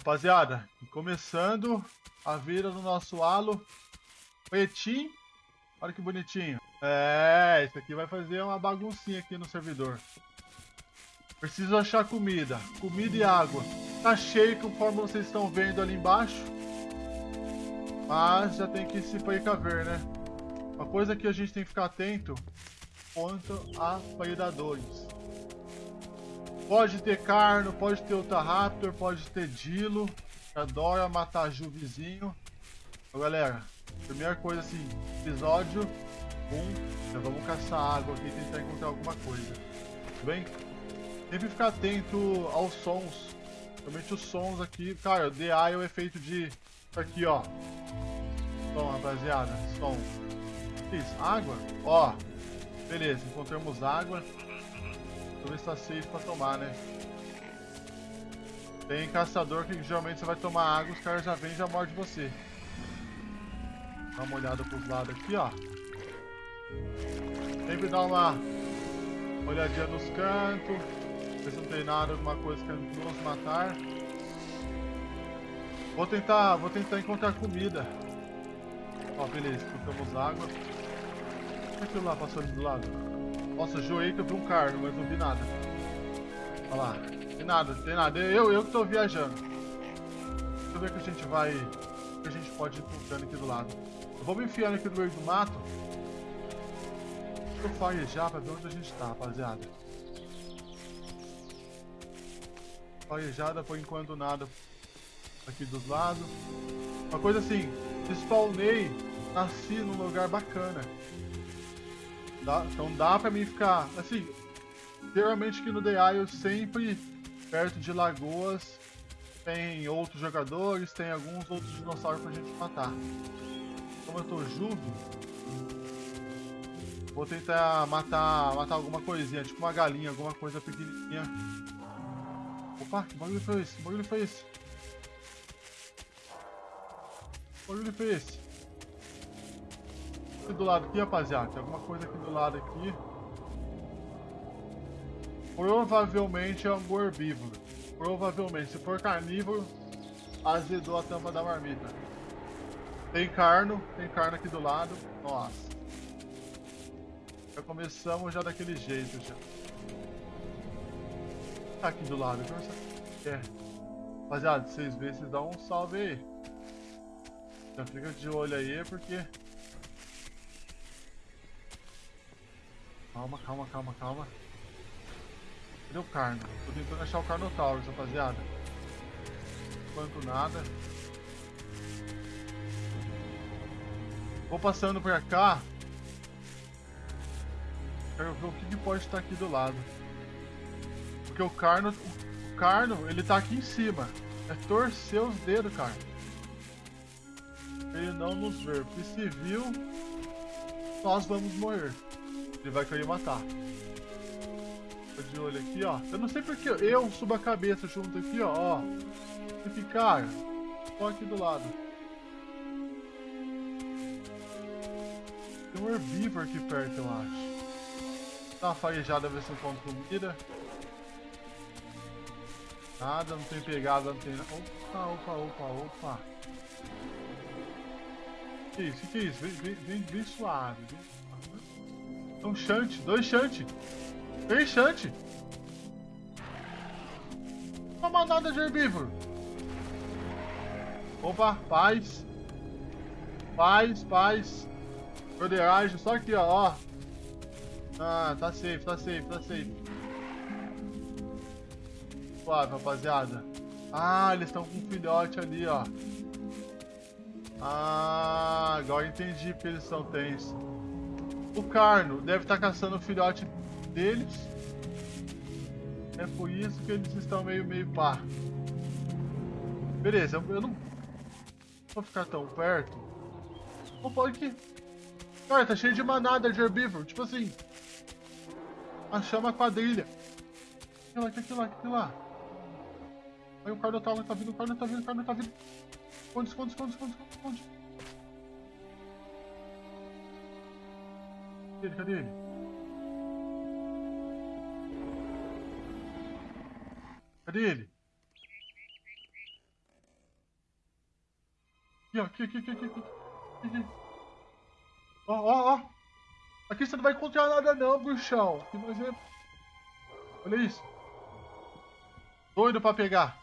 Rapaziada, começando a vida do nosso halo. Pretinho. Olha que bonitinho. É, isso aqui vai fazer uma baguncinha aqui no servidor. Preciso achar comida. Comida e água. Tá cheio conforme vocês estão vendo ali embaixo. Mas já tem que se precaver, né? Uma coisa que a gente tem que ficar atento quanto a predadores. Pode ter carno, pode ter Raptor, pode ter Dilo, adora matar Ju vizinho. Então, galera, primeira coisa assim, episódio 1, já vamos caçar água aqui e tentar encontrar alguma coisa. Tudo bem? Sempre ficar atento aos sons. Principalmente os sons aqui. Cara, o DI é o efeito de. Aqui, ó. Som, rapaziada. Som. Isso, água? Ó. Beleza, encontramos água. Vamos ver se tá safe pra tomar, né? Tem caçador que geralmente você vai tomar água, os caras já vêm e já mordem você. Dá uma olhada pros lados aqui, ó. Sempre dá uma olhadinha nos cantos. Ver se não tem nada, alguma coisa que nos matar. Vou tentar, vou tentar encontrar comida. Ó, beleza, encontramos água. O que é aquilo lá passou ali do lado? Nossa, joei que eu vi um carno, mas não vi nada. Olha lá. Tem nada, tem nada. Eu, eu que tô viajando. Deixa eu ver que a gente vai... que a gente pode ir encontrando aqui do lado. Eu vou me enfiando aqui no meio do mato. Deixa eu farejar pra ver onde a gente tá, rapaziada. Farejada por enquanto nada aqui dos lados. Uma coisa assim, spawnei, nasci num lugar bacana. Dá, então dá pra mim ficar. Assim, geralmente aqui no DI eu sempre perto de lagoas tem outros jogadores, tem alguns outros dinossauros pra gente matar. Como eu tô júbilo, vou tentar matar, matar alguma coisinha, tipo uma galinha, alguma coisa pequenininha. Opa, que barulho foi esse? Que barulho foi esse? Que barulho foi esse? Do lado aqui, rapaziada. Tem alguma coisa aqui do lado aqui. Provavelmente é um herbívoro. Provavelmente. Se for carnívoro, azedou a tampa da marmita. Tem carno. Tem carno aqui do lado. Nossa. Já começamos já daquele jeito já. Tá aqui do lado. É. Rapaziada, vocês verem, vocês dão um salve aí. Já fica de olho aí, porque Calma, calma, calma, calma. Cadê o Carno? Tô tentando achar o Carnotaurus, rapaziada. Enquanto nada. Vou passando por cá. Quero ver o que, que pode estar aqui do lado. Porque o Carno, o Carno, ele tá aqui em cima. É torcer os dedos, cara. Ele não nos ver. Porque se viu, nós vamos morrer. Ele vai querer matar. Tô de olho aqui, ó. Eu não sei porque eu subo a cabeça junto aqui, ó. ó. E ficar, tô aqui do lado. Tem um herbívoro aqui perto, eu acho. Dá uma farejada, ver se encontro comida. Nada, não tem pegada, não tem. Opa, opa, opa, opa. Que isso, que isso? Vem, vem, vem, vem suave. Vem um chante, dois chante. Três chante. Uma manada de herbívoro. Opa, paz. Paz, paz. Broderagem, só aqui, ó, ó. Ah, tá safe, tá safe, tá safe. Suave, rapaziada. Ah, eles estão com um filhote ali, ó. Ah, agora entendi porque eles são tensos. O Carno deve estar tá caçando o filhote deles. É por isso que eles estão meio, meio pá. Beleza, eu não vou ficar tão perto. Não pode que... Cara, tá cheio de manada de herbívoro. Tipo assim... A chama quadrilha. Aquilo lá, aquilo lá, aquilo lá. Aí o Carno tá, tá vindo, o Carno tá vindo, o Carno tá vindo. Esconde, esconde, esconde, esconde, esconde. Cadê ele? Cadê ele? Aqui, aqui, aqui, aqui, aqui, aqui. Ó, ó, ó. Aqui você não vai encontrar nada não, bruxão. Nós é... Olha isso. Doido pra pegar.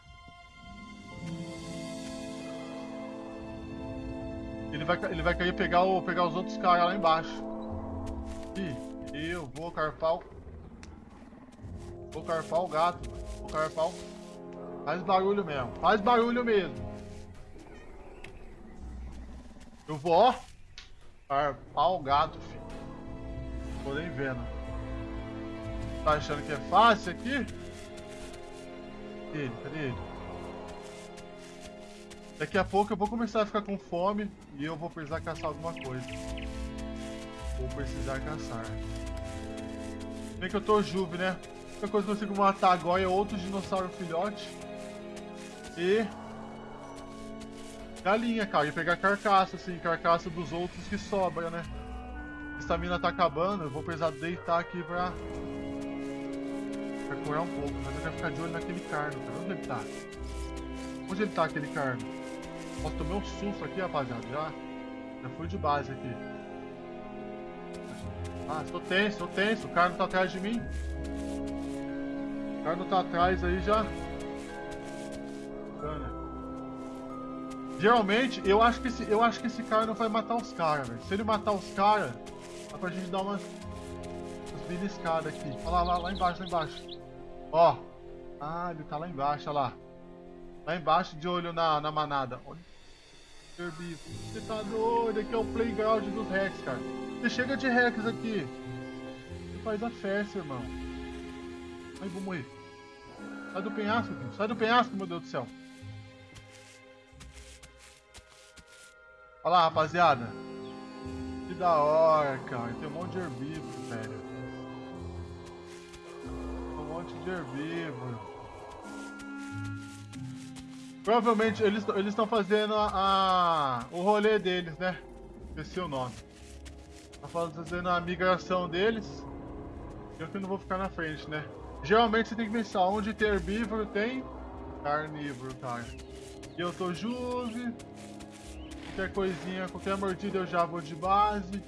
Ele vai, ele vai querer pegar, o, pegar os outros caras lá embaixo. Ih, eu vou carpar o... Vou carpar o gato. Vou carpar o... Faz barulho mesmo. Faz barulho mesmo. Eu vou, ó. Carpar o gato, filho. Tô nem vendo. Tá achando que é fácil aqui? Cadê ele? Cadê ele? Daqui a pouco eu vou começar a ficar com fome e eu vou precisar caçar alguma coisa. Vou precisar caçar. Bem que eu tô juve, né? A única coisa que eu consigo matar agora é outro dinossauro filhote. E... Galinha, cara. E pegar carcaça, assim. Carcaça dos outros que sobra, né? A estamina tá acabando. Eu vou precisar deitar aqui pra... Pra curar um pouco. Mas eu quero ficar de olho naquele carno, cara. Onde ele tá? Onde ele tá, aquele carno? Nossa, tomei um susto aqui, rapaziada. Já, já fui de base aqui. Ah, tô tenso, tô tenso. O carno tá atrás de mim. O carno tá atrás aí já. Bacana. Geralmente, eu acho que esse, eu acho que esse cara não vai matar os caras, velho. Se ele matar os caras, dá pra gente dar umas, umas beliscadas aqui. Olha lá, lá, lá embaixo, lá embaixo. Ó. Ah, ele tá lá embaixo, olha lá. Lá embaixo, de olho na, na manada. Olha. Você tá doido? Aqui é o playground dos Rex, cara. Você chega de Rex aqui. Você faz a festa, irmão. Ai, vou morrer. Sai do penhasco, filho. Sai do penhasco, meu Deus do céu. Olha lá, rapaziada. Que da hora, cara. Tem um monte de herbívoro, velho. Tem um monte de herbívoro. Provavelmente eles eles estão fazendo a, a, o rolê deles, né? Esqueci o nome. Tá fazendo a migração deles. Eu que não vou ficar na frente, né? Geralmente você tem que pensar onde tem herbívoro tem carnívoro, cara. E eu tô juve. Qualquer coisinha, qualquer mordida eu já vou de base.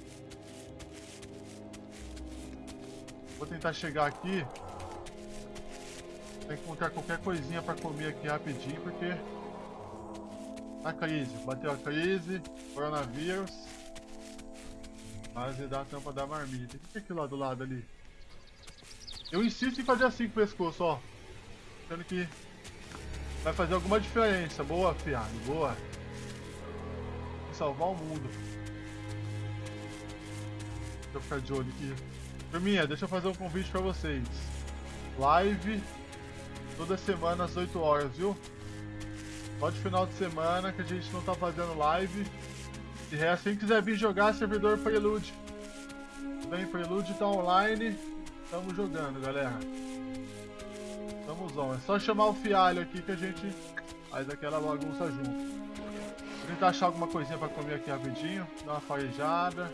Vou tentar chegar aqui tem que encontrar qualquer coisinha pra comer aqui rapidinho, porque... A crise, bateu a crise, coronavírus. Base da tampa da marmita. O que é aquilo lá do lado ali? Eu insisto em fazer assim com o pescoço, ó. Sendo que vai fazer alguma diferença. Boa, fiado, boa. Vou salvar o mundo. Deixa eu ficar de olho aqui. Turminha, deixa eu fazer um convite pra vocês. Live Toda semana às 8 horas, viu? Pode final de semana que a gente não tá fazendo live. De resto, quem quiser vir jogar, servidor Prelude. Vem, Prelude tá online. Tamo jogando, galera. Tamo on. É só chamar o Fialho aqui que a gente faz aquela bagunça junto. Vou tentar achar alguma coisinha pra comer aqui rapidinho. Dar uma farejada.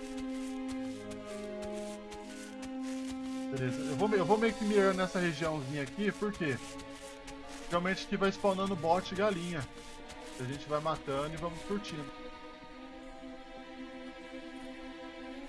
Beleza. Eu vou, eu vou meio que mirando nessa regiãozinha aqui, por quê? Realmente que vai spawnando bot e galinha. A gente vai matando e vamos curtindo.